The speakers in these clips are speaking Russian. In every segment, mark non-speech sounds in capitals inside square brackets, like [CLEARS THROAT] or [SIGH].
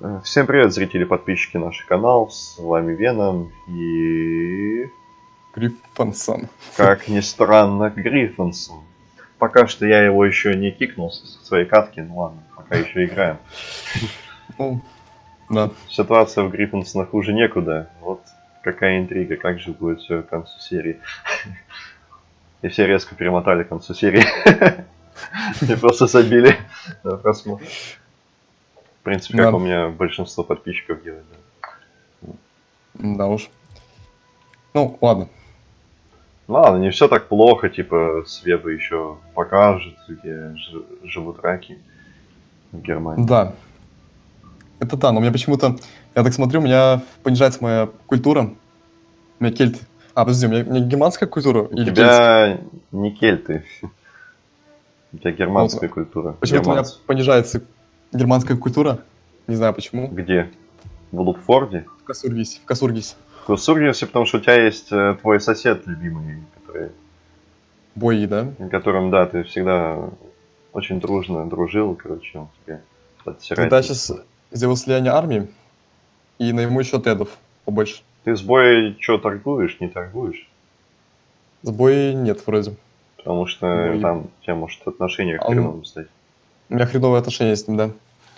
Э, Всем привет, зрители, подписчики наших каналов. С вами Веном и... Гриффонсон. Как ни странно, Гриффинсон. Пока что я его еще не кикнул со своей катки, ну ладно, пока еще играем. Ну, да. Ситуация в Гриффинсонах хуже некуда. Вот какая интрига, как же будет все к концу серии. И все резко перемотали к концу серии. [LAUGHS] И просто забили на просмотр. В принципе, как Да. у меня большинство подписчиков делает. да. Да уж. Ну, ладно. Ладно, не все так плохо, типа, Свеба еще покажет, где живут раки в Германии. Да. Это да, но у меня почему-то, я так смотрю, у меня понижается моя культура. У меня кельт. А, подожди, у меня, у меня германская культура У или кельт? тебя не кельты. [LAUGHS] У тебя германская культура. Почему-то у меня понижается германская культура. Не знаю почему. Где? В Лукфорде? В Касургисе. В Касургисе. В Курсургисе, потому что у тебя есть э, твой сосед любимый, который, Бои, да? которым, да, ты всегда очень дружно дружил, короче, он тебе подтирает. Когда сейчас сделал слияние армии, и на ему еще отрядов побольше. Ты с боя что, торгуешь, не торгуешь? С боя нет вроде. Потому что Ой. там у тебя может отношения к А он- стать. У меня хреновые отношения с ним, да.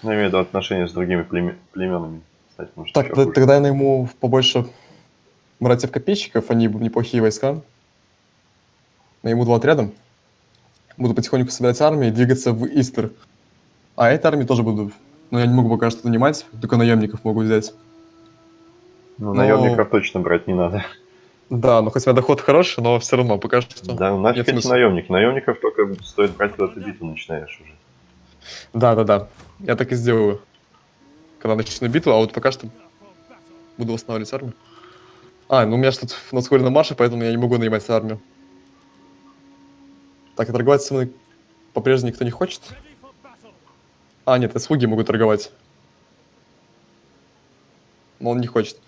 Ну, я имею в виду отношения с другими племе- племенами. Кстати, может, Так, ещё т- хуже. тогда я найму побольше братьев-копейщиков, они неплохие войска. Найму два отряда. Буду потихоньку собирать армии и двигаться в Истер. А этой армии тоже буду. Но я не могу пока что нанимать, только наемников могу взять. Ну, но- наемников точно брать не надо. Да, но хоть у меня доход хороший, но все равно пока что. Да, ну, нафиг эти наемники. Наемников только стоит брать, когда ты битву начинаешь уже. Да, да, да. Я так и сделаю. Когда начну битву, а вот пока что буду восстанавливать армию. А, ну у меня же тут на марше, поэтому я не могу нанимать армию. Так, и торговать со мной по-прежнему никто не хочет. А, нет, и слуги могут торговать. Но он не хочет.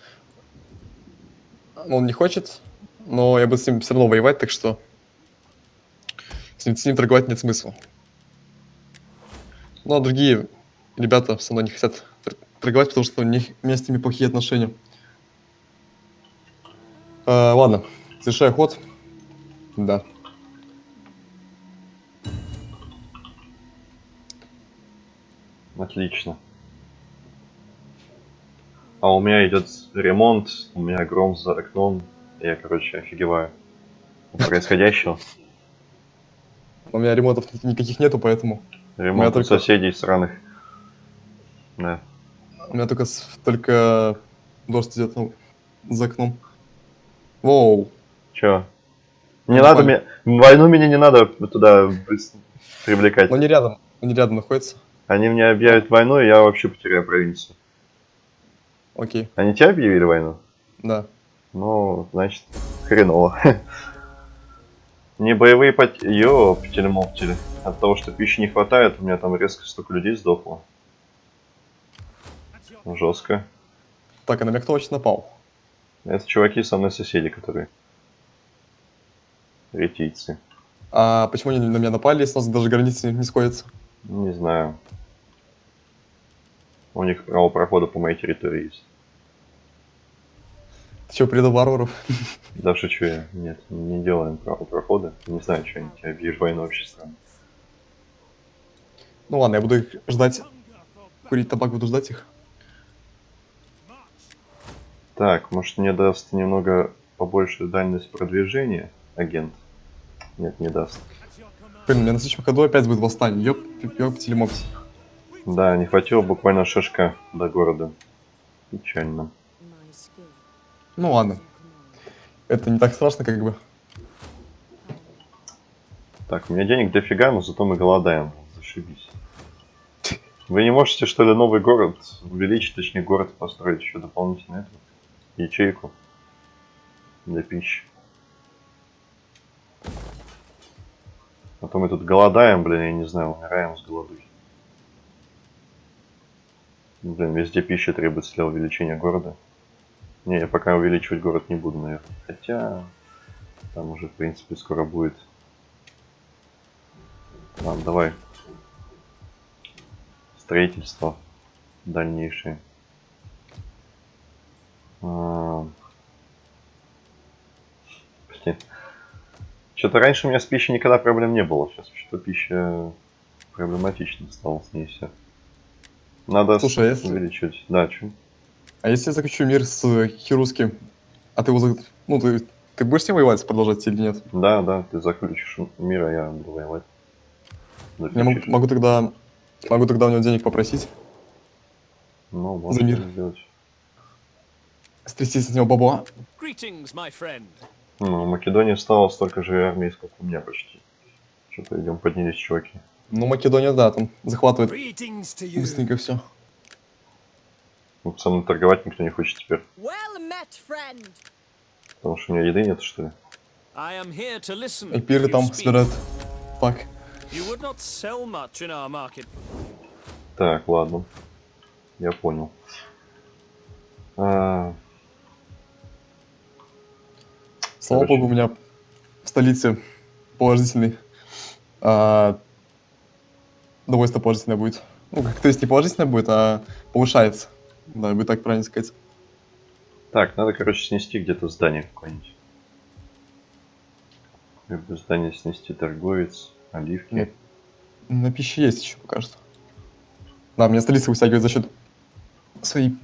Но он не хочет, но я буду с ним все равно воевать, так что с ним, с ним торговать нет смысла. Ну, а другие ребята со мной не хотят тор- торговать, потому что у них у меня с ними плохие отношения. А, ладно, завершаю ход. Да. Отлично. А у меня идет ремонт, у меня гром за окном. Я, короче, офигеваю происходящего. У меня ремонтов ни- никаких нету, поэтому Ремонт только- соседей сраных. Да. у меня только, только дождь идет ну, за окном. Воу. Чё? Не Ну, надо мне... Войну меня не надо туда привлекать. Но не рядом, они рядом находятся. Они мне объявят войну, и я вообще потеряю провинцию. Окей, Они тебе объявили войну? да. Ну, значит, хреново. [LAUGHS] Не боевые потери. Ёптели моптели. От того, что пищи не хватает, у меня там резко столько людей сдохло. Жестко. Так, а на меня кто очень напал? Это чуваки со мной соседи, которые ретийцы. А почему они на меня напали, если у нас даже границы не сходятся? Не знаю. У них право прохода по моей территории есть. Ты что, предал варваров? Да шучу я. Нет, не делаем право прохода. Не знаю, что они объявишь войну вообще странно. Ну ладно, я буду их ждать. Курить табак буду ждать их. Так, может мне даст немного побольше дальность продвижения, агент? Нет, не даст. Блин, у меня на следующем ходу опять будет восстание. Ёп, ёптили мопти. Да, не хватило буквально шишка до города. Печально. Ну ладно. Это не так страшно, как бы. Так, у меня денег дофига, но зато мы голодаем. Зашибись. Вы не можете, что ли, новый город увеличить, точнее, город построить еще дополнительно эту ячейку для пищи? А то мы тут голодаем, блин, я не знаю, умираем с голоду. Блин, везде пища требуется для увеличения города. Не, я пока увеличивать город не буду, наверное. Хотя, там уже, в принципе, скоро будет. Ладно, давай. Строительство. дальнейшие. А, Что-то раньше у меня с пищей никогда проблем не было. Сейчас что-то пища проблематично стало с ней все. Надо Слушай, а если- увеличивать. Да, чё? А если я заключу мир с э, Хирусским, а ты его... за- Ну, ты, ты будешь с ним воевать, продолжать или нет? Да, да, ты заключишь мир, а я буду воевать. Я могу, могу тогда... Могу тогда у него денег попросить, Ну, можно мир. так сделать. стрясти с него бабла. Ну, в Македонии стало столько же армии, сколько у меня почти. Что-то идем поднялись, чуваки. Ну, Македония, да, там захватывает быстренько все. Ну, со мной торговать никто не хочет теперь. Well met. Потому что у меня еды нет, что ли? I am here to listen. И пиры if you там собирают. Так, You would not sell much in our market. Так, ладно. Я понял. А, слава Короче. богу, у меня в столице положительный. А, довольство положительное будет. Ну, как то есть не положительное будет, а повышается. Да, бы так правильно сказать. Так, надо, короче, снести где-то здание какое-нибудь. Либо здание снести торговец, оливки. Нет. На пище есть еще что. Да, меня столица вытягивает за счет своей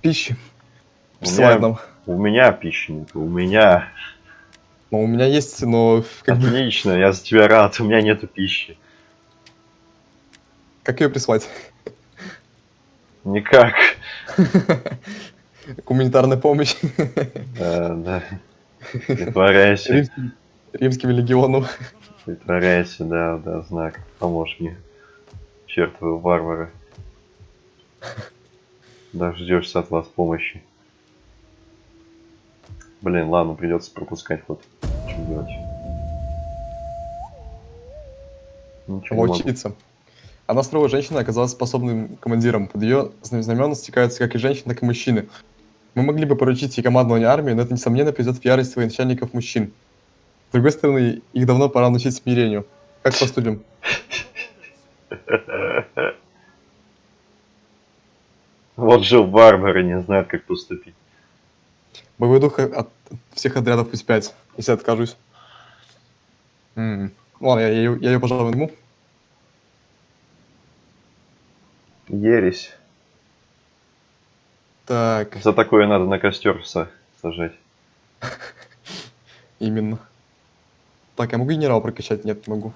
пищи. У меня-. У меня пищи нет, у меня. Ну, у меня есть, но как бы, Отлично, я за тебя рад, у меня нету пищи. как ее прислать? Никак. [LAUGHS] Гуманитарная помощь Да, да. Притворяйся, римским легионом. Притворяйся, да, да, знак. Поможешь мне. Чертовы варвары. Дождешься от вас помощи. Блин, ладно, придется пропускать ход. Что делать? Ничего. Волчица. Она строгая женщина оказалась способным командиром. Под ее знамена стекаются как и женщины, так и мужчины. Мы могли бы поручить ей командование армией, но это, несомненно, придет в ярость военачальников мужчин. С другой стороны, их давно пора научить смирению. Как поступим? Вот же варвары не знают, как поступить. Боевой дух от всех отрядов пусть 5, если откажусь. М. Ладно, я, я, ее, пожалуй, найму. Ересь. Так, За такое надо на костер са- сажать. именно. Так, я могу генерал прокачать? Нет, не могу.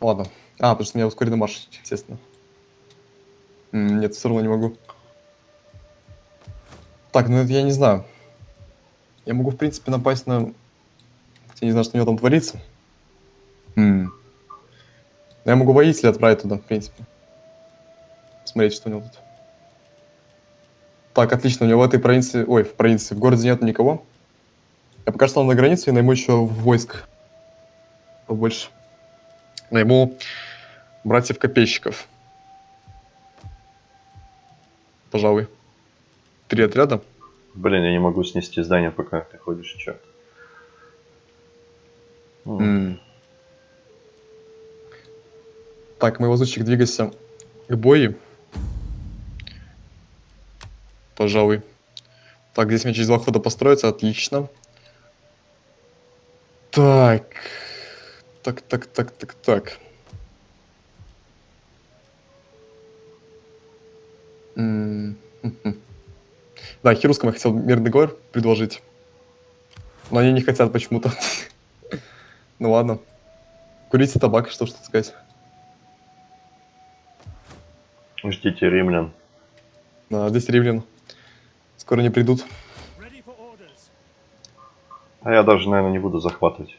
Ладно. А, потому что меня ускоренный марш, естественно. Нет, все равно не могу. Так, ну это я не знаю. Я могу, в принципе, напасть на... Я не знаю, что у него там творится. М. Я могу воителя отправить туда, в принципе. Смотреть, что у него тут. Так, отлично, у него в этой провинции... Ой, в провинции, в городе нет никого. Я пока что на границе и найму еще войск. Побольше. Найму братьев-копейщиков. Пожалуй. Три отряда. Блин, я не могу снести здание, пока ты ходишь. М. М. Так, мой лазутчик, двигайся к бою. Пожалуй. Так, здесь мне через два хода построиться, отлично. Так. Так, так, так, так, так. [LAUGHS] Да, Хирускам я хотел мирный договор предложить. Но они не хотят почему-то. [LAUGHS] Ну ладно. Курите табак, что ж тут сказать. Ждите римлян. Да, здесь римлян. Скоро не придут. А я даже, наверное, не буду захватывать.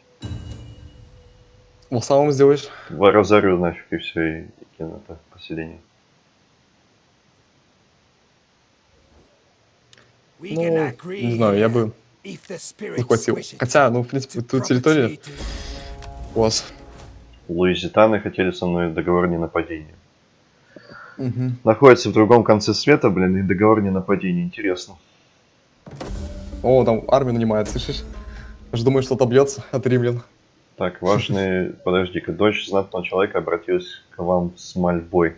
В самом сделаешь. В- Разорю нафиг и все, и, и кину это поселение. Ну, не знаю, я бы wish it. Хотя, ну, в принципе, тут территория у вас. Луизитаны хотели со мной договор не нападения. Мгм. Находится в другом конце света, блин, и договор не нападения. Интересно. О, там армию нанимает, слышишь? Же думаю, что отобьется от римлян. Так, важный... Подожди-ка, дочь знатного человека обратилась к вам с мольбой.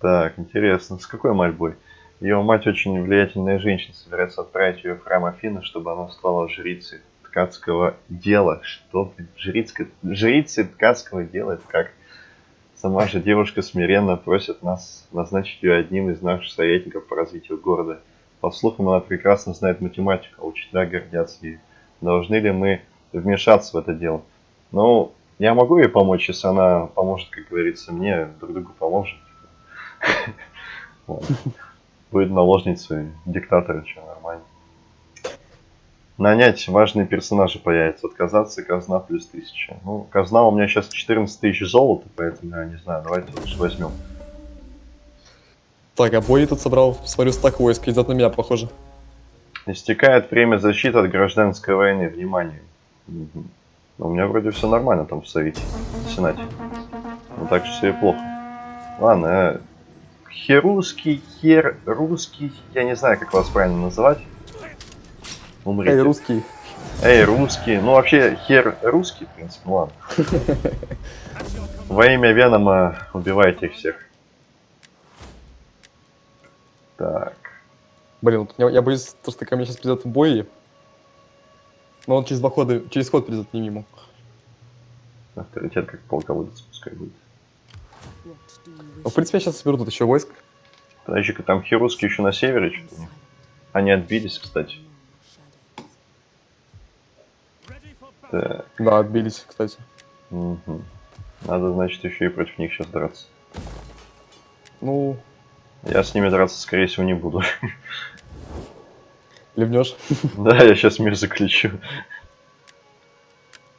Так, интересно, с какой мольбой? Ее мать очень влиятельная женщина, собирается отправить ее в храм Афины, чтобы она стала жрицей ткацкого дела. Что, блин, жрицкой... жрицей ткацкого дела? Это как? Сама же девушка смиренно просит нас назначить ее одним из наших советников по развитию города. По слухам, она прекрасно знает математику, а учителя гордятся ею. Должны ли мы вмешаться в это дело? Ну, я могу ей помочь, если она поможет, как говорится, мне, друг другу поможем. [LAUGHS] Вот. Будет наложницей диктатора, что нормально. Нанять важные персонажи появятся. Отказаться казна плюс 1000. Ну, казна у меня сейчас 14 тысяч золота, поэтому я не знаю, давайте лучше возьмем. Так, а бой тут собрал, смотрю, стак войск, идет на меня, похоже. Истекает время защиты от гражданской войны. Внимание. Ну, У меня вроде все нормально там в Совете, в Сенате. Ну так же все и плохо. Ладно, э, херусский, хер, русский, я не знаю, как вас правильно называть. Умрите. Эй, русский. Эй, русский. Ну, вообще, хер русский, в принципе, ну ладно. [LAUGHS] Во имя Венома убивайте их всех. Так. Блин, я, я боюсь, то, что ко мне сейчас придет бой. Но он через два хода, через ход придет не мимо. Авторитет как полководец пускай будет. Ну, в принципе, я сейчас соберу тут еще войск. Подожди-ка, там херусские еще на севере у них. Они отбились, кстати. Так. Да, отбились, кстати. мгм. Надо, значит, еще и против них сейчас драться. Ну, Я с ними драться, скорее всего, не буду. ливнешь. Да, я сейчас мир заключу.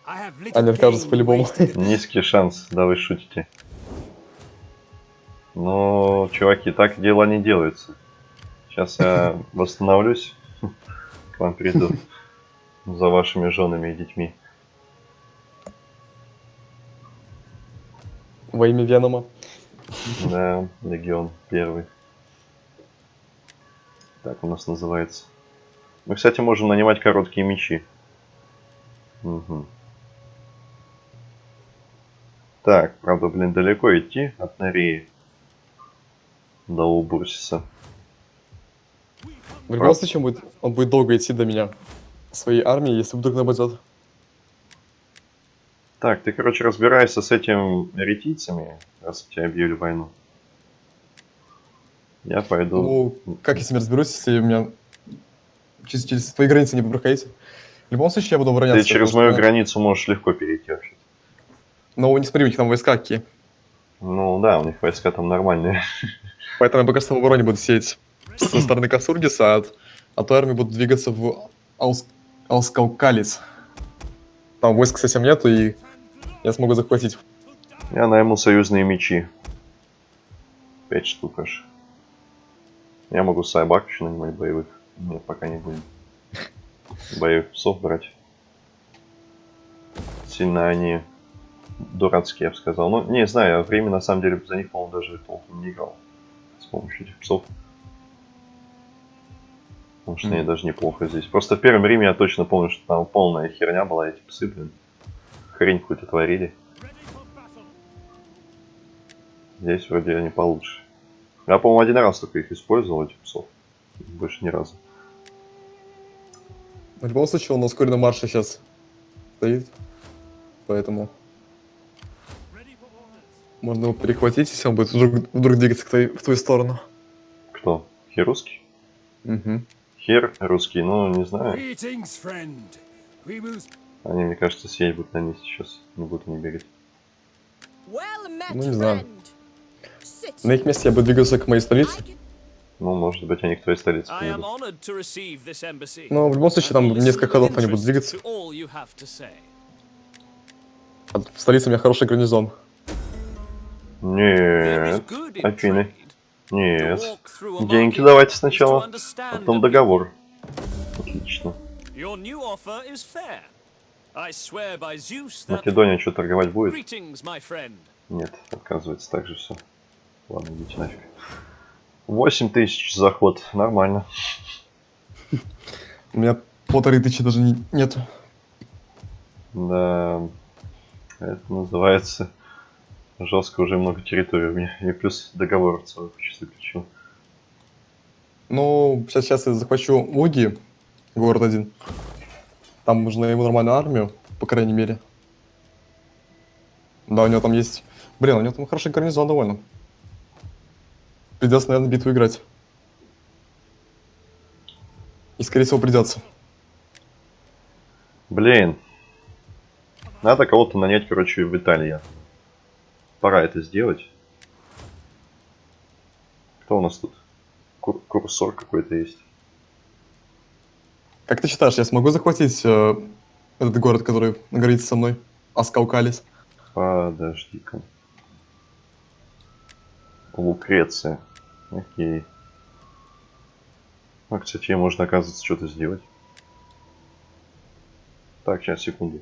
Они откажутся по-любому. Низкий шанс, да вы шутите. Но, чуваки, так дела не делаются. Сейчас я восстановлюсь. К вам приду. За вашими женами и детьми. Во имя Венома. Да, легион первый. Так у нас называется. Мы, кстати, можем нанимать короткие мечи. Мгм. Так, правда, блин, далеко идти от Нореи до Убурсиса. В любом случае, он будет, он будет долго идти до меня. Своей армии, если вдруг нападет. Так, ты, короче, разбираешься с этим ретийцами, раз тебе объявили войну. Я пойду. Ну, как я с ними разберусь, если у меня через, через твои границы не проходите? В любом случае, я буду обороняться. ты через мою что- границу можешь легко перейти вообще. Но не смотри, у них там войска какие. Ну да, у них войска там нормальные. Поэтому я пока что в обороне буду сеять со стороны Касургиса, а от, а той армии буду двигаться в Аус, Аускалкалис. Там войск совсем нету, и я смогу захватить. Я найму союзные мечи. Пять штук аж. Я могу сайбак еще нанимать боевых. Нет, пока не будем. Боевых псов брать. Сильно они дурацкие, я бы сказал. Ну, не знаю, я время на самом деле за них, по-моему, даже толком не играл. С помощью этих псов. Потому что они Мгм. даже неплохо здесь. Просто в первом Риме я точно помню, что там полная херня была, эти псы, блин. Хрень какую-то творили. Здесь вроде они получше. Я, по-моему, один раз только их использовал, этих псов. Больше ни разу. В любом случае, он на ускоренном марше сейчас стоит. Поэтому можно его перехватить, если он будет вдруг, вдруг двигаться к твоей- в твою сторону. Кто? Хер русский? Мгм. Хер русский, ну, не знаю. Они, мне кажется, сеть будут на них сейчас. Не будут они бегать. Well met, Ну, не знаю. На их месте я бы двигался к моей столице. Ну, может быть, они к твоей столице embassy. Но в любом случае, там несколько ходов они будут двигаться. А в столице у меня хороший гарнизон. Нет, Афины. Нет. Деньги давайте сначала, потом договор. Отлично. Your new offer is fair. Македония что, торговать будет? Greetings, my friend. Нет, отказывается так же все. Ладно, идите нафиг. 8 тысяч заход, нормально. У меня полторы тысячи даже не- нету. Да. Это называется жестко уже много территорий у меня. И плюс договор целый кучу заключил. Ну, сейчас, сейчас я захвачу Уги, город один. Там нужно ему нормальную армию, по крайней мере. Да, у него там есть... Блин, у него там хороший гарнизон довольно. Придется, наверное, битву играть. И, скорее всего, придется. Блин. Надо кого-то нанять, короче, в Италии. Пора это сделать. Кто у нас тут? Кур- курсор какой-то есть. Как ты считаешь, я смогу захватить э, этот город, который на границе со мной? Аскаукалис. Подожди-ка. Лукреция. Окей. А, кстати, можно, оказывается, что-то сделать. Так, сейчас, секунду.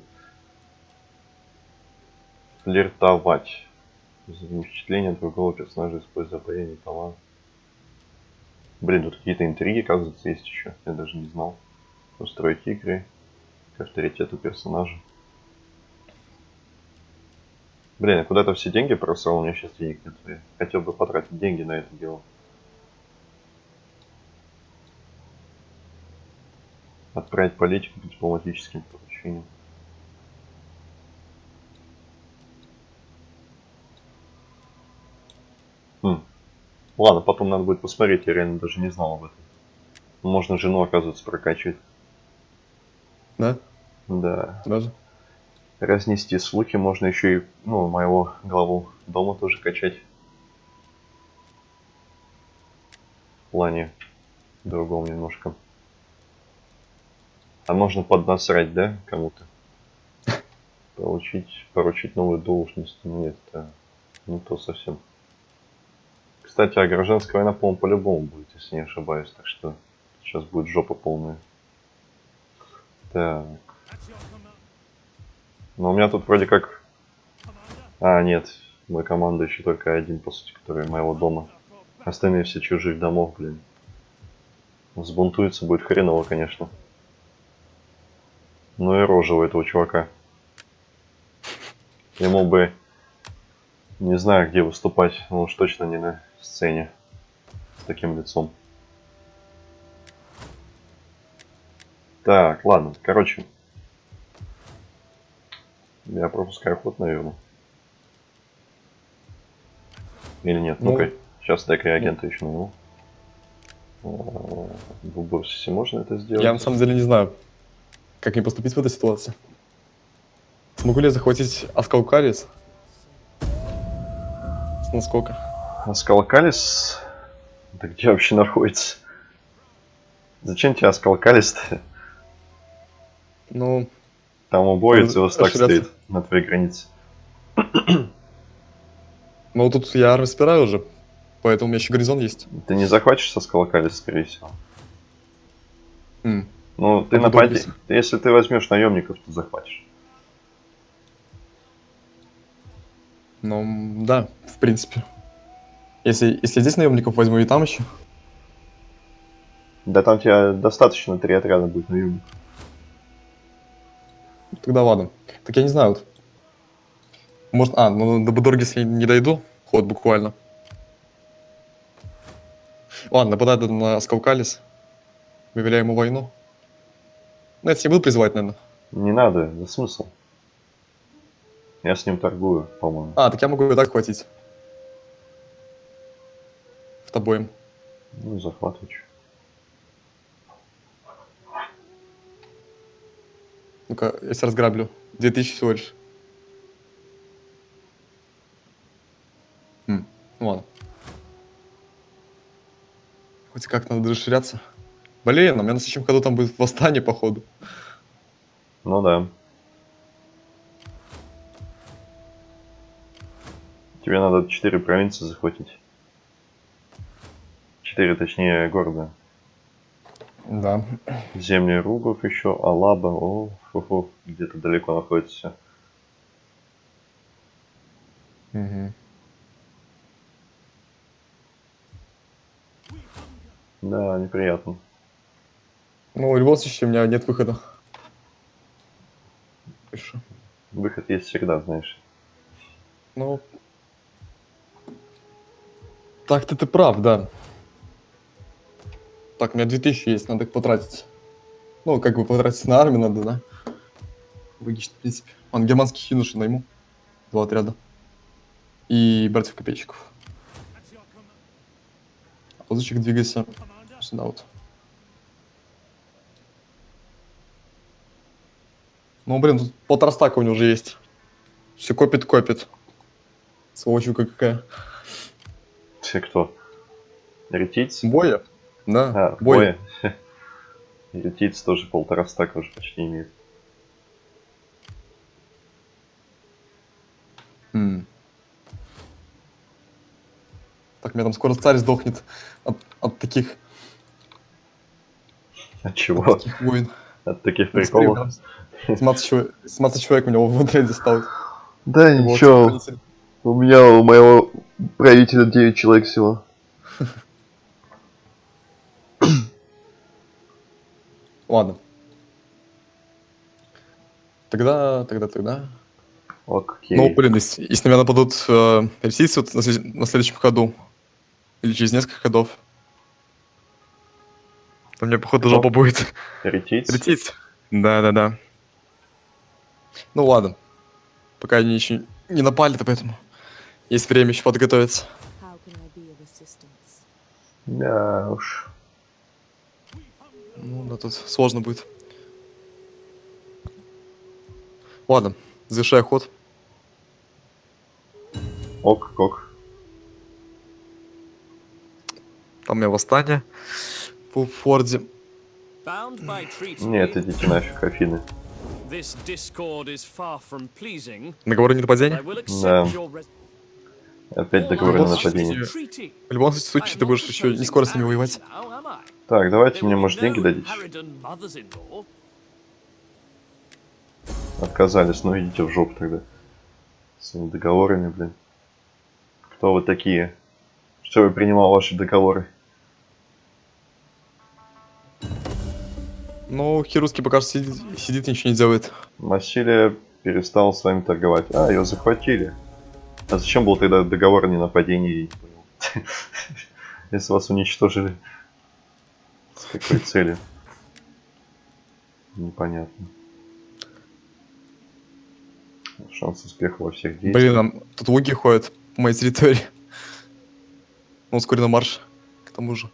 Флиртовать. Впечатление другого персонажа, используя обаяние талант. Блин, тут какие-то интриги, оказывается, есть еще. Я даже не знал. Устроить игры к авторитету персонажа. Блин, куда-то все деньги просрал, у меня сейчас денег нет. Я хотел бы потратить деньги на это дело. Отправить политику по дипломатическим поручениям. Хм. Ладно, потом надо будет посмотреть, я реально даже не знал об этом. Можно жену, оказывается, прокачивать. Да? Да. Даже? разнести слухи, можно еще и, ну, моего главу дома тоже качать. В плане другом немножко. А можно поднасрать, да, кому-то? [LAUGHS] Получить, поручить новую должность. Нет, это не то совсем. Кстати, а гражданская война, по-моему, по-любому будет, если не ошибаюсь. Так что сейчас будет жопа полная. Так. Но у меня тут вроде как... А, нет. Мой еще только один, по сути, который моего дома. Остальные все чужих домов, блин. Взбунтуется будет хреново, конечно. Ну и рожа у этого чувака. Ему бы... Не знаю, где выступать, но уж точно не на сцене. С таким лицом. Так, ладно, короче, я пропускаю ход, наверное. Или нет? Ну. Ну-ка, сейчас дай реагента еще найму. В Уборсисе можно это сделать? Я на самом деле не знаю, как мне поступить в этой ситуации. Смогу ли я захватить Аскаукалис? С насколько? А Скалкалис? Да где вообще находится? Зачем тебе Аскалкалис-то? Ну, Там убоец его стак стоит на твоей границе. [CLEARS THROAT] ну тут я армию собираю уже, поэтому у меня еще горизонт есть. Ты не захватишь со Скалкалис, скорее всего. М, Ну, ты напади... Если ты возьмешь наемников, то захватишь. Ну, да, в принципе. Если, если здесь наемников возьму и там еще. Да там тебе достаточно три отряда будет наемников. Тогда ладно. Так я не знаю. Вот. Может, а, ну до Будорги, если не дойду, ход буквально. Ладно, нападаю на Скалкалис. Выявляю ему войну. Ну, это я буду призывать, наверное. Не надо, за смысл. Я с ним торгую, по-моему. А, так я могу и так хватить. В тобой. Ну, захватывай. Ну-ка, я сейчас разграблю. 2000 всего лишь. Хм, ладно. Хоть как надо расширяться. Блин, у меня на следующем ходу там будет восстание, походу. Ну да. Тебе надо 4 провинции захватить. 4, точнее, города. Да. Земли Ругов еще, Алаба, о, фу-фу, где-то далеко находится. Мгм. Да, неприятно. Ну, любом случае, у меня нет выхода. Хорошо. Выход есть всегда, знаешь. Ну... Так-то ты прав, да. Так, у меня 2000 есть, надо их потратить. Ну, как бы потратить на армию надо, да? Логично, в принципе. Он германских юношей найму. Два отряда. И братьев копейщиков. А ползучик двигайся сюда вот. Ну, блин, тут полтора стака у него уже есть. Все копит, копит. Сволочука какая. Все кто? Ретиц? Боя? Да, А, боя. Ретиц [LAUGHS] тоже полтора стака уже почти имеет. М. Так, у меня там скоро царь сдохнет от, от таких, От чего? таких войн. От таких приколов? смотри, там 17 человек, 17 человек у него в отряде стало. Да Его ничего, у меня, у моего правителя 9 человек всего. Ладно. Тогда, тогда, тогда. Окей. Ну, блин, если, если на меня нападут э, персийцы вот на, на следующем ходу, или через несколько ходов, то мне, походу, Кто? жопа будет. Ретиц? Лететь. Да-да-да. Ну ладно. Пока они еще не напали, то поэтому есть время еще подготовиться. Да уж. Ну, да, тут сложно будет. Ладно, завершай ход. Ок, ок. Там у меня восстание по форде. Нет, идите нафиг, Афины. Договоры не нападения. Да. Опять договоры на нападение. В любом случае, ты будешь еще не скоро с ними воевать. Так, давайте мне, может, деньги дадите? Отказались, ну идите в жопу тогда. С этими договорами, блин. Кто вы такие? Что я принимал ваши договоры? Ну, Хирусский пока что сидит, сидит и ничего не делает. Массилия перестал с вами торговать. А, ее захватили. А зачем был тогда договор о ненападении? [LAUGHS] Если вас уничтожили. С какой целью? Непонятно. Шанс успеха во всех действиях. Блин, нам тут луги ходят по моей территории. Ну, ускоренный марш, к тому же.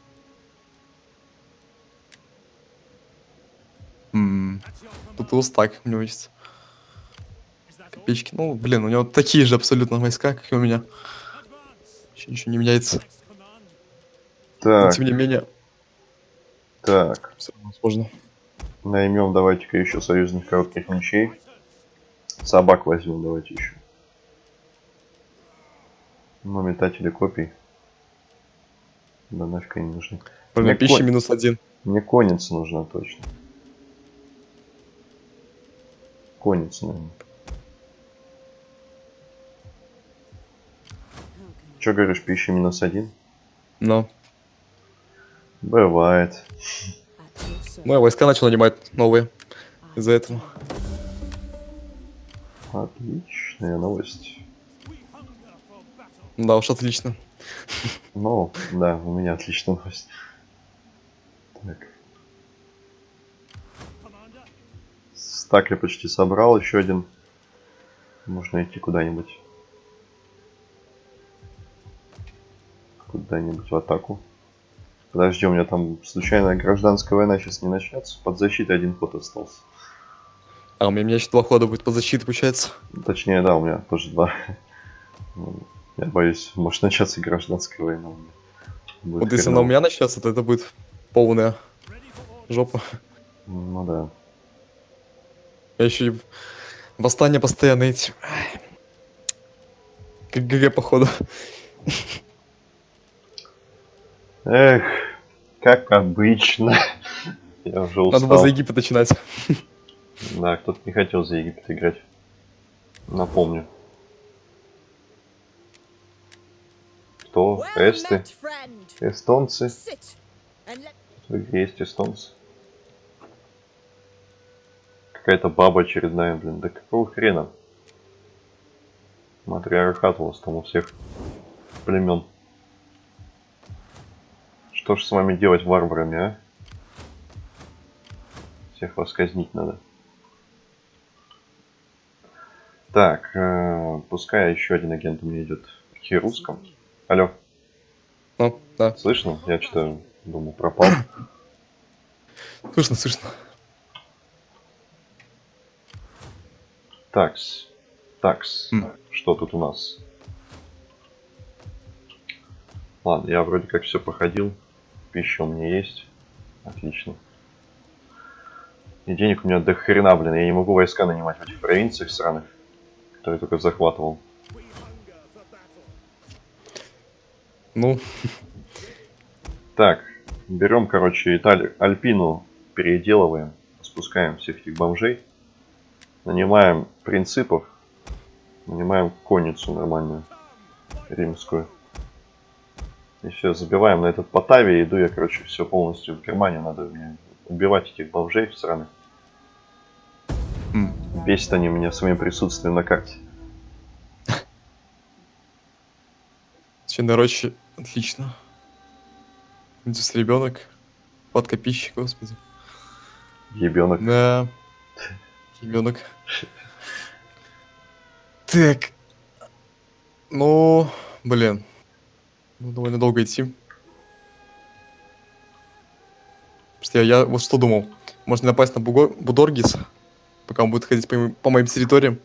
М, Тут и устак у него есть. Копеечки. Ну, блин, у него такие же абсолютно войска, как и у меня. Вообще ничего не меняется. Но, Так, тем не менее, так. все равно сложно. Наймем давайте-ка еще союзных коротких мечей. Собак возьмем давайте еще. Ну, метатели копий. Да нафиг они нужны. Мне пищи конь- минус один. Мне конница нужна точно. Конница, наверное. Че говоришь, пища минус один? Но. Бывает. Я войска начал нанимать новые. Из-за этого. Отличная новость. Да уж, отлично. Ну, да, у меня отличная новость. Так. Стак я почти собрал, еще один. Можно идти куда-нибудь. Куда-нибудь в атаку. Подожди, у меня там случайная гражданская война сейчас не начнется. Под защитой один ход остался. А у меня, у меня еще два хода будет по защите, получается. Точнее, да, у меня тоже два. Я боюсь, может начаться гражданская война. у меня. Будет вот если она у меня начнется, то это будет полная жопа. Ну да. Я еще и восстание постоянно эти. Как ГГ, походу. Эх, как обычно. [LAUGHS] Я уже Надо было устал. за Египет начинать. Да, кто-то не хотел за Египет играть. Напомню. Кто? Эсты? Эстонцы? Игре есть эстонцы. Какая-то баба очередная, блин. Да какого хрена? Матриархат у вас там у всех племен. Что ж с вами делать, варварами, а? Всех вас казнить надо. Так, э, пускай еще один агент у меня идет к Херускам. Алло, Ну, да. слышно? Я что-то думал, пропал. [COUGHS] Слышно, слышно. Такс. Такс. М. Что тут у нас? Ладно, я вроде как все походил. Пища у меня есть. Отлично. И денег у меня до хрена, блин. Я не могу войска нанимать в этих провинциях сраных, которые только захватывал. Ну, Так, берем, короче, Италию, Альпину переделываем, спускаем всех этих бомжей, нанимаем принципов, нанимаем конницу нормальную, римскую. И все, забиваем на этот Потавия, иду я, короче, все полностью в Германию, надо мне убивать этих бомжей сраных. м, Бесит они меня своим присутствием на карте. Священная роща, отлично. Здесь ребенок. Под копищик, господи. Ебенок. Да. Ребенок. Так. Ну, блин. Ну, довольно долго идти. Просто я, я вот что думал. Можно напасть на Буго- Будоргис, пока он будет ходить по, моим- по моим территориям.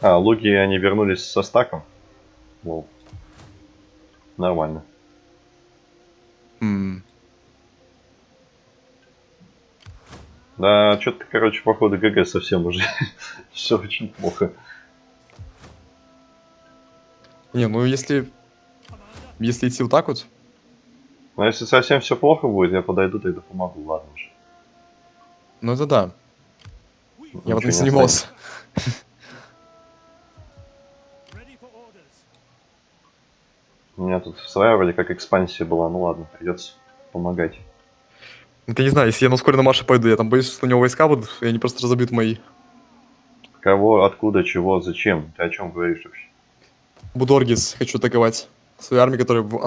А, луги они вернулись со стаком. Лол. Нормально. М, Да, что-то, короче, походу ГГ совсем уже. [LAUGHS] Все очень плохо. Не, ну если... Если идти вот так вот, Но если совсем все плохо будет, я подойду, тогда помогу, ладно уже. ну это да. Я Ничего вот не orders. У меня тут своя вроде как экспансия была, ну ладно, придется помогать. Это не знаю, если я на ускоренном марше пойду, я там боюсь, что у него войска будут, и они просто разобьют мои. Кого, откуда, чего, зачем? Ты о чем говоришь вообще? Будоргис хочу атаковать. Свои армии, которые в.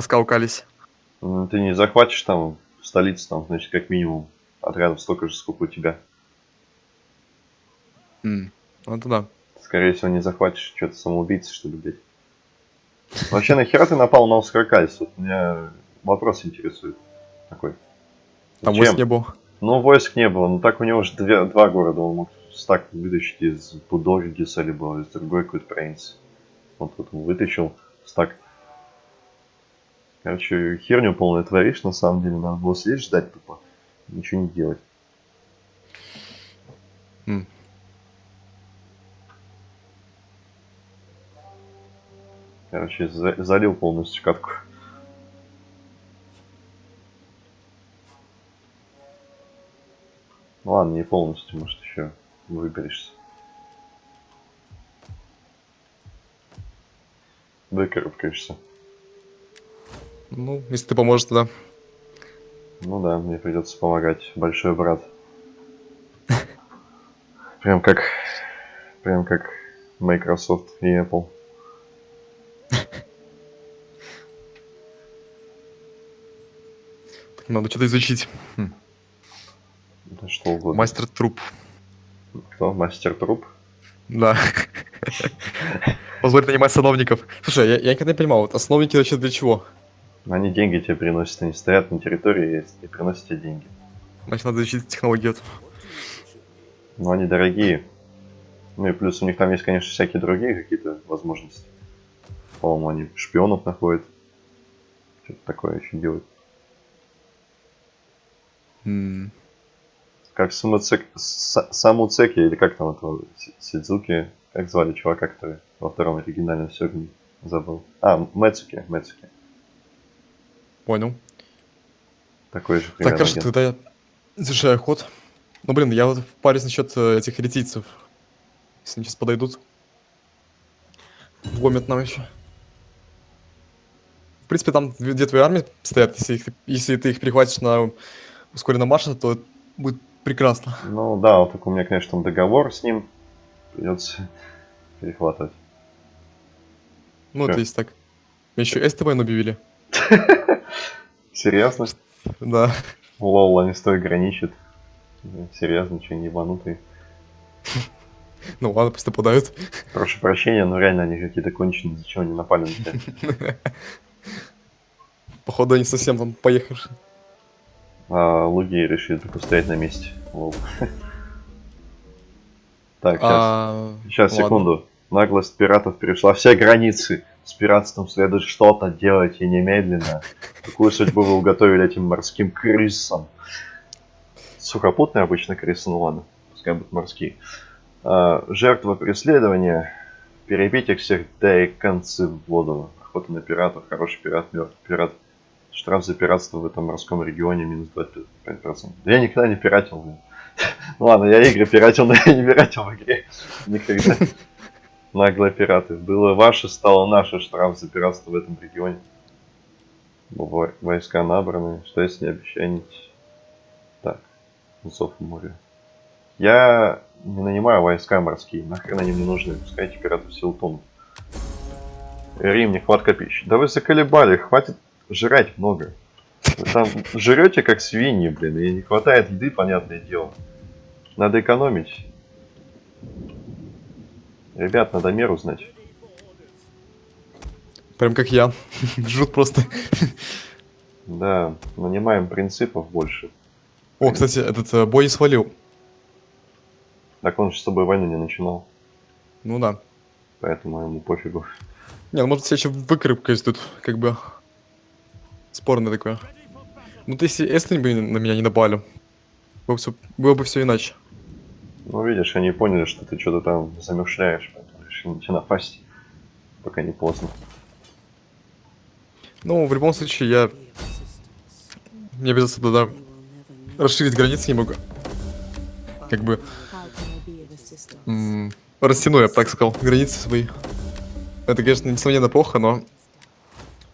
М, Ты не захватишь там столицу, там, значит, как минимум отрядов столько же, сколько у тебя. М, Ну это да. Скорее всего, не захватишь, что-то самоубийца, что ли, блядь. Вообще, нахера ты напал на Оскаркальс? Вот меня вопрос интересует. Такой. Там войск не было. Ну, войск не было. Ну, так у него же две, два города. Он мог стак вытащить из Будоргиса, либо из другой какой-то провинции. Вот тут он вытащил стак. Короче, херню полную творишь, на самом деле. Надо было сидеть ждать тупо. Ничего не делать. М. Короче, за- залил полностью катку. Ну Ладно, не полностью, может еще выберешься. Выкарабкаешься. Ну, если ты поможешь, тогда. Ну да, мне придется помогать, большой брат. Прям как, прям как Microsoft и Apple. Так, надо что-то изучить. Да что угодно. Мастер труп. Кто? Мастер труп? Да. Позволит нанимать сановников. Слушай, я, я никогда не понимал, вот основники вообще для чего? Они деньги тебе приносят, они стоят на территории и приносят тебе деньги. Значит, надо изучить технологию. Но они дорогие. Ну и плюс у них там есть, конечно, всякие другие какие-то возможности. По-моему, они шпионов находят. Что-то такое еще делают. М, Как Самуцек... Са- Самуцеки, или как там этого Си- Сидзуки, как звали чувака, который во втором оригинальном Сёгуне забыл. А, Мэцуки, Мэцуки. Понял. Такой же Так, хорошо, тогда я завершаю ход. Ну, блин, я вот парюсь насчет э, этих ретийцев. Если они сейчас подойдут. Вломят нам еще. В принципе, там две, две твои армии стоят. Если, их- если ты их перехватишь на ускоренном марше, то будет прекрасно. Ну да, вот только у меня, конечно, там договор с ним. Придется перехватывать. Ну, Чё? это есть так. Еще СТВ объявили. [LAUGHS] Серьезно? Да. Лол, они стой граничат. Серьезно, что, не ебанутые? Ну ладно, пусть нападают. Прошу прощения, но реально они какие-то конченые, зачем они напали на тебя? Походу, они совсем там поехавшие. А луги решили только стоять на месте. Лол. Так, сейчас. А, Сейчас, ладно. секунду. Наглость пиратов перешла все границы. С пиратством следует что-то делать и немедленно. Какую судьбу вы уготовили этим морским крысам? Сухопутные обычно крысы, ну ладно, пускай будут морские. А, жертва преследования. Перебить их всех, да и концы в воду. Охота на пиратов, хороший пират, мертвый пират. Штраф за пиратство в этом морском регионе минус 25%. Я никогда не пиратил. блин. [LAUGHS] Ну ладно, я игры пиратил, но я не пиратил в игре. Никогда. Наглые пираты. Было ваше, стало наше штраф за пиратство в этом регионе. Во- Войска набраны. Что если не обещанить? Так. Зов моря. Я не нанимаю войска морские. Нахрен они мне нужны. Пускай эти пираты все утонут. Рим, нехватка пищи. Да вы заколебали. Хватит жрать много. Вы там жрете как свиньи, блин. И не хватает еды, понятное дело. Надо экономить. Ребят, надо меру знать. Прям как я. [LAUGHS] Жут просто. Да, нанимаем принципов больше. О, кстати, этот э, бой свалил. Так он же с тобой войну не начинал, Ну да. поэтому ему пофигу. Не, ну может себя еще выкрепкаюсь тут, как бы. Спорное такое. Ну ты если Эстонь бы на меня не напали. Было бы все, было бы все иначе. Ну, видишь, они поняли, что ты что-то там замышляешь, поэтому решили на тебя напасть, пока не поздно. Ну, в любом случае, я... Мне придется know. расширить границы немного. Как бы растяну, я бы так сказал, границы свои. Это, конечно, несомненно плохо, но...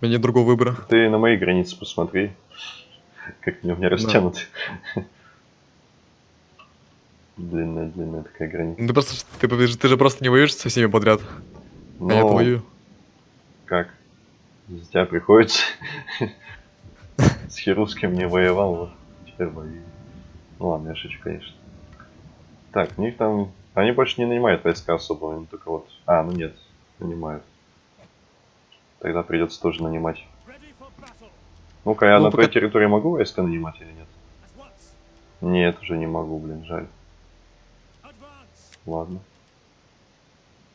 У меня нет другого выбора. Ты на мои границы посмотри, [LAUGHS] как они у меня растянуты. Длинная-длинная такая граница. Ну, Ты просто, ты, ты, же просто не воюешь со всеми подряд. А я Ну, воюю. как? За тебя приходится. С Херуским не воевал, вот теперь воюю. Ну ладно, я шучу, конечно. Так, у них там... Они больше не нанимают войска особо, они только вот... А, ну нет, нанимают. Тогда придется тоже нанимать. Ну-ка, я Ну, на твоей пока- территории могу войска нанимать или нет? Нет, уже не могу, блин, жаль. Ладно.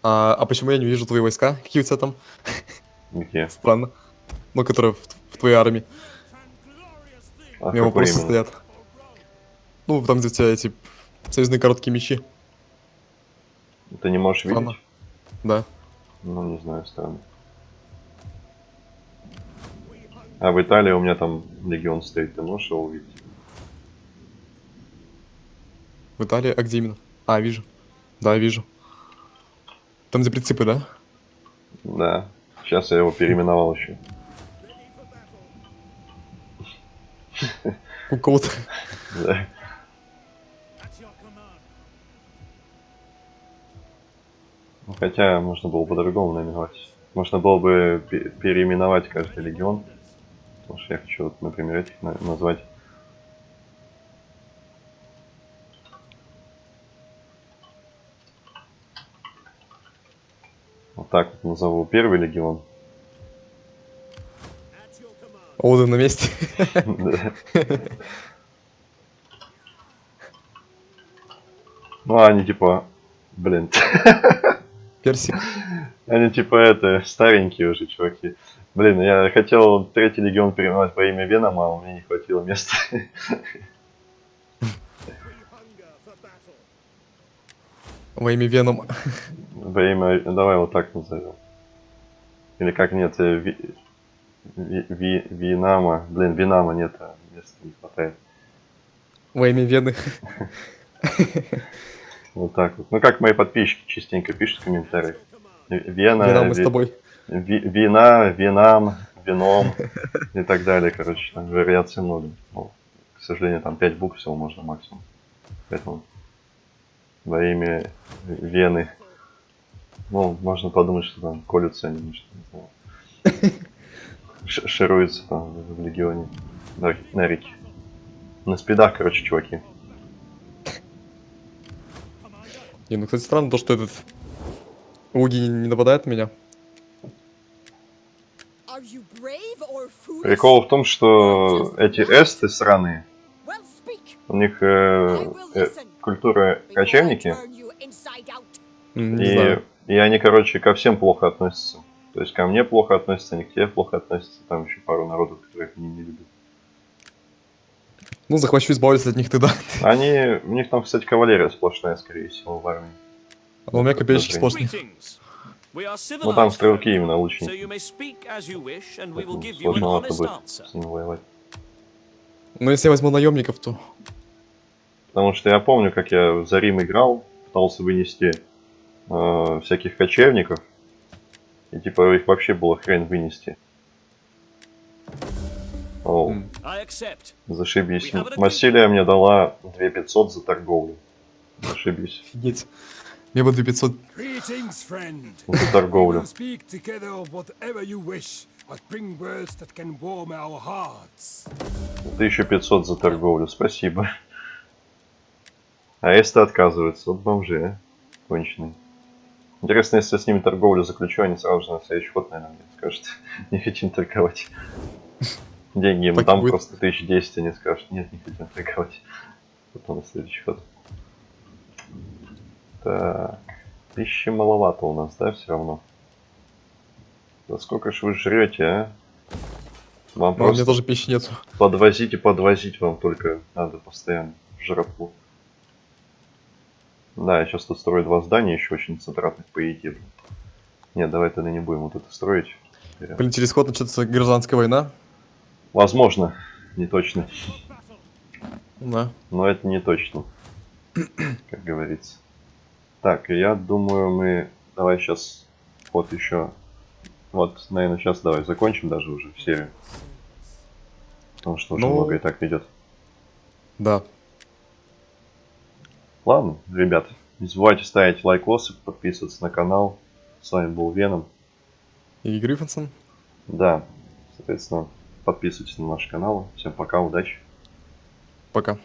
А, а почему я не вижу твои войска? Какие у тебя там? Где? [LAUGHS] Странно. Ну, которые в, в твоей армии. А У меня вопросы именно? стоят. Ну, там, где у тебя эти союзные короткие мечи. Ты не можешь Странно. видеть? Да. Ну, не знаю, странно. А в Италии у меня там легион стоит, ты можешь его увидеть? В Италии, а где именно? А, вижу. Да, вижу. Там, где принципы, да? Да. Сейчас я его переименовал еще. У кого-то. Да. Ну, Хотя можно было по-другому наименовать. Можно было бы пе- переименовать каждый легион. Потому что я хочу, вот, например, этих на- назвать. Вот так вот назову первый легион. Ода на месте. [LAUGHS] Ну, а они типа, блин, [LAUGHS] Персик. они типа это, старенькие уже чуваки. Блин, я хотел третий легион переименовать по имя Венома, а у меня не хватило места. [LAUGHS] Во имя Веном. Во имя, давай вот так назовем. Или как нет, э, Ви, Ви- Ви- Винама, блин, Винама нет, а места не хватает. Во имя Вены. [LAUGHS] Вот так вот. Ну как мои подписчики частенько пишут. В- Вена, мы с Ви- тобой. Ви- вина, винам, вином [LAUGHS] и так далее, короче, там вариаций много. Ну, к сожалению, там 5 букв всего можно максимум. Поэтому во имя Вены. Ну, можно подумать, что там колются они. Ш- Шируются там в легионе. На, на реке. На спидах, короче, чуваки. Не, ну, кстати, странно то, что этот Уги не, нападает на меня. Прикол в том, что эти эсты сраные, у них э, э, культура кочевники, и. И они, короче, ко всем плохо относятся. То есть ко мне плохо относятся, они к тебе плохо относятся, там еще пару народов, которых они не любят. Ну, захвачу избавиться от них тогда. [LAUGHS] Они, у них там, кстати, кавалерия сплошная, скорее всего, в армии. А у меня копеечки сплошные. Ну там стрелки именно лучники. сложновато будет с ними воевать. Но если я возьму наемников, то... Потому что я помню, как я в Зарим играл, пытался вынести э, всяких кочевников, и типа их вообще было хрен вынести. О, М. I accept. зашибись. Массилия мне дала 2500 за торговлю. Зашибись. Офигеть. Мне бы 2500... Greetings, friend. За торговлю. our hearts. 1500 за торговлю. Спасибо. А если отказываются? Вот бомжи, а? Конченые. Интересно, если я с ними торговлю заключу, они сразу же на следующий ход, наверное, мне скажут, [LAUGHS] не хотим торговать. Деньги им там будет. просто 1010, они скажут, нет, не хотим торговать. Потом на следующий ход. Так, тысячи маловато у нас, да, все равно? Да сколько ж вы жрете, а? Вам Но у меня просто тоже пищи нету. подвозить и подвозить вам только надо постоянно жратву. Да, я сейчас тут строю два здания еще очень затратных по еде. Нет, давай тогда не будем вот это строить. Блин, через год начнется гражданская война. Возможно, не точно. Да. Но это не точно. Как говорится. Так, я думаю, мы... Давай сейчас ход еще... Вот, наверное, сейчас давай закончим даже уже серию. Потому что уже Ну- много и так идет. Да. Ладно, ребят, не забывайте ставить лайкосы, подписываться на канал. С вами был Веном. И Гриффинсон. Да, соответственно, подписывайтесь на наш канал. Всем пока, удачи. Пока.